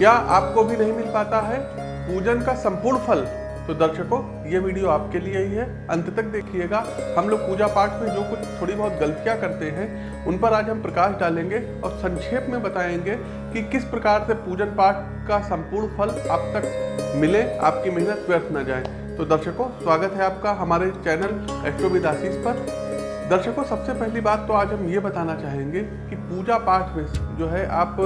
क्या आपको भी नहीं मिल पाता है? पूजन का संपूर्ण फल। तो दर्शकों, ये वीडियो आपके लिए ही है। अंत तक देखिएगा। हम लोग पूजा पाठ में जो कुछ थोड़ी बहुत गलतियाँ करते हैं, उन पर आज हम प्रकाश डालेंगे और संक्षेप में बताएँगे कि किस प्रकार से पूजन पाठ का संपूर्ण फल आप तक मिले, आपकी मेहनत व्यर्थ न जाए। तो दर्शकों, स्वागत है आपका हमारे चैनल एस्ट्रोविदासीस पर। दर्शकों, सबसे पहली बात तो आज हम ये बताना चाहेंगे कि पूजा पाठ में जो है आप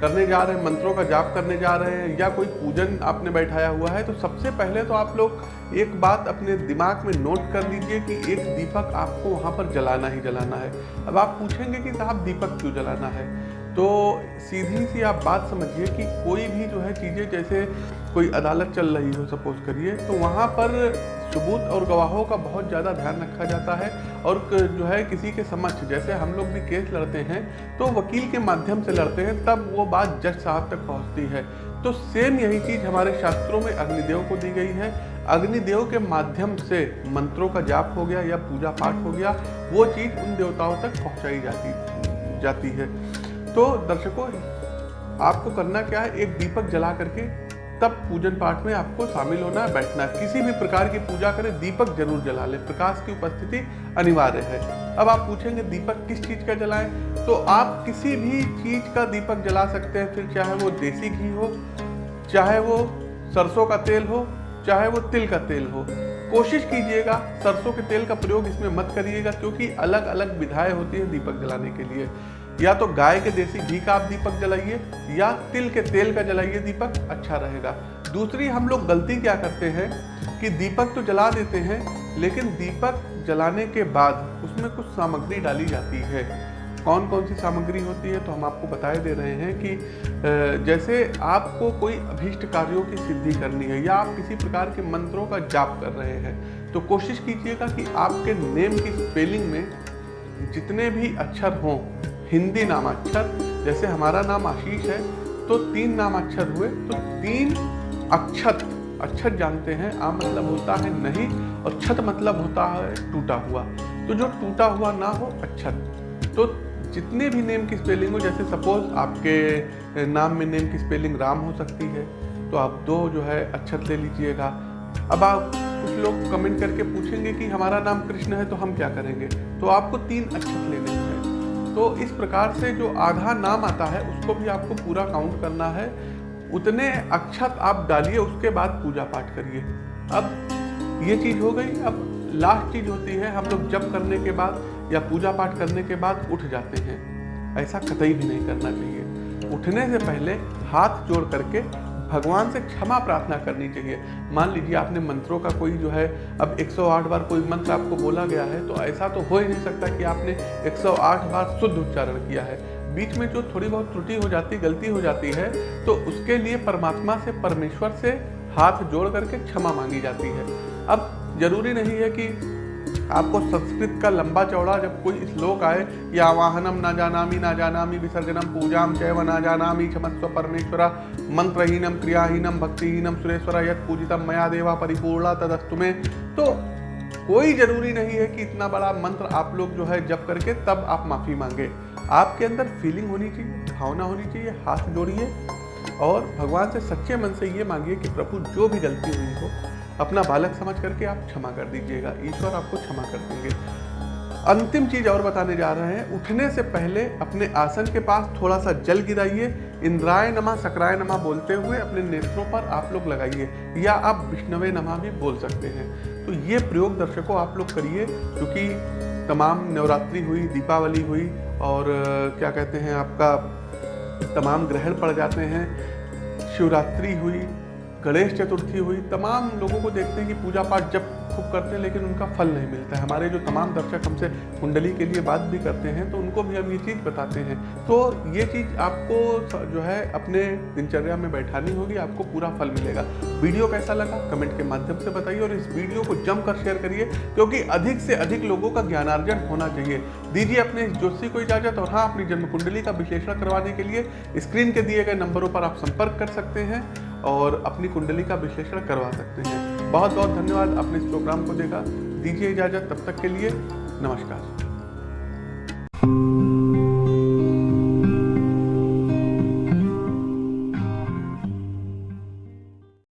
करने जा रहे हैं, मंत्रों का जाप करने जा रहे हैं, या कोई पूजन आपने बैठाया हुआ है तो सबसे पहले तो आप लोग एक बात अपने दिमाग में नोट कर लीजिए कि एक दीपक आपको वहाँ पर जलाना ही जलाना है। अब आप पूछेंगे कि साहब दीपक क्यों जलाना है? तो सीधी सी आप बात समझिए कि कोई भी जो है चीज़ें, जैसे कोई अदालत चल रही हो, सपोज़ करिए तो वहाँ पर सबूत और गवाहों का बहुत ज़्यादा ध्यान रखा जाता है और जो है किसी के समक्ष, जैसे हम लोग भी केस लड़ते हैं तो वकील के माध्यम से लड़ते हैं, तब वो बात जज साहब तक पहुँचती है। तो सेम यही चीज़ हमारे शास्त्रों में अग्निदेव को दी गई है। अग्निदेव के माध्यम से मंत्रों का जाप हो गया या पूजा पाठ हो गया, वो चीज़ उन देवताओं तक पहुँचाई जाती जाती है। तो दर्शकों, आपको करना क्या है? एक दीपक जला करके तब पूजन पाठ में आपको शामिल होना है बैठना। है किसी भी प्रकार की पूजा करें, दीपक ज़रूर जला ले। प्रकाश की उपस्थिति अनिवार्य है। अब आप पूछेंगे, दीपक किस चीज़ का जलाएँ? तो आप किसी भी चीज़ का दीपक जला सकते हैं। फिर चाहे वो देसी घी हो, चाहे वो सरसों का तेल हो, चाहे वो तिल का तेल हो। कोशिश कीजिएगा, सरसों के तेल का प्रयोग इसमें मत करिएगा, क्योंकि अलग अलग विधाएँ होती हैं दीपक जलाने के लिए। या तो गाय के देसी घी का आप दीपक जलाइए, या तिल के तेल का जलाइए दीपक अच्छा रहेगा। दूसरी, हम लोग गलती क्या करते हैं कि दीपक तो जला देते हैं, लेकिन दीपक जलाने के बाद उसमें कुछ सामग्री डाली जाती है। कौन कौन सी सामग्री होती है तो हम आपको बताए दे रहे हैं कि जैसे आपको कोई अभीष्ट कार्यों की सिद्धि करनी है या आप किसी प्रकार के मंत्रों का जाप कर रहे हैं तो कोशिश कीजिएगा कि आपके नेम की स्पेलिंग में जितने भी अक्षर हों हिंदी नामाक्षर, जैसे हमारा नाम आशीष है तो तीन नामाक्षर हुए तो तीन अक्षत अक्षत जानते हैं, आ मतलब होता है नहीं, और छत मतलब होता है टूटा हुआ। तो जो टूटा हुआ ना हो, अक्षत। तो जितने भी नेम की स्पेलिंग हो, जैसे सपोज़ आपके नाम में नेम की स्पेलिंग राम हो सकती है तो आप दो जो है अक्षत ले लीजिएगा। अब आप कुछ लोग कमेंट करके पूछेंगे कि हमारा नाम कृष्ण है तो हम क्या करेंगे? तो आपको तीन अक्षत लेने हैं। तो इस प्रकार से जो आधा नाम आता है, उसको भी आपको पूरा काउंट करना है। उतने अक्षत आप डालिए, उसके बाद पूजा पाठ करिए। अब ये चीज़ हो गई, अब लास्ट चीज़ होती है, हम लोग जब करने के बाद या पूजा पाठ करने के बाद उठ जाते हैं। ऐसा कतई भी नहीं करना चाहिए। उठने से पहले हाथ जोड़ करके भगवान से क्षमा प्रार्थना करनी चाहिए। मान लीजिए आपने मंत्रों का कोई जो है, अब 108 बार कोई मंत्र आपको बोला गया है तो ऐसा तो हो ही नहीं सकता कि आपने 108 बार शुद्ध उच्चारण किया है। बीच में जो थोड़ी बहुत त्रुटि हो जाती, गलती हो जाती है तो उसके लिए परमात्मा से, परमेश्वर से हाथ जोड़ करके क्षमा मांगी जाती है। अब ज़रूरी नहीं है कि आपको संस्कृत का लंबा चौड़ा जब कोई श्लोक आए, या वाहनम ना जानामी ना जानामी, विसर्जनम पूजाम चैव ना जानामी, क्षमस्व परमेश्वरा, मंत्रहीनम, क्रियाहीनम, भक्तिहीनम, सुरेश्वरा यद पूजितम मया देवा परिपूर्णा, तदस्तु में। तो कोई ज़रूरी नहीं है कि इतना बड़ा मंत्र आप लोग जो है जब करके तब आप माफ़ी मांगे। आपके अंदर फीलिंग होनी चाहिए, भावना होनी चाहिए, हाथ जोड़िए, और भगवान से सच्चे मन से ये मांगिए कि प्रभु जो भी गलती हुई हो अपना बालक समझ करके आप क्षमा कर दीजिएगा, ईश्वर आपको क्षमा कर देंगे। अंतिम चीज़ और बताने जा रहे हैं, उठने से पहले अपने आसन के पास थोड़ा सा जल गिराइए, इंद्राय नमा सकराय नमा बोलते हुए अपने नेत्रों पर आप लोग लगाइए, या आप विष्णवे नमा भी बोल सकते हैं। तो ये प्रयोग दर्शकों आप लोग करिए, क्योंकि तमाम नवरात्रि हुई, दीपावली हुई, और, क्या कहते हैं, आपका तमाम ग्रहण पड़ जाते हैं, शिवरात्रि हुई गणेश चतुर्थी हुई, तमाम लोगों को देखते हैं कि पूजा पाठ जब खूब करते हैं, लेकिन उनका फल नहीं मिलता है। हमारे जो तमाम दर्शक हमसे कुंडली के लिए बात भी करते हैं तो उनको भी हम ये चीज़ बताते हैं। तो ये चीज़ आपको जो है, अपने दिनचर्या में बैठानी होगी, आपको पूरा फल मिलेगा। वीडियो कैसा लगा, कमेंट के माध्यम से बताइए और इस वीडियो को जमकर शेयर करिए, क्योंकि अधिक से अधिक लोगों का ज्ञानार्जन होना चाहिए। दीजिए अपने ज्योतिषी को इजाज़त और हाँ अपनी जन्म कुंडली का विश्लेषण करवाने के लिए स्क्रीन के दिए गए नंबरों पर आप संपर्क कर सकते हैं और अपनी कुंडली का विश्लेषण करवा सकते हैं। बहुत बहुत धन्यवाद, आपने इस प्रोग्राम को देखा। दीजिए इजाज़त, तब तक के लिए Namaskar.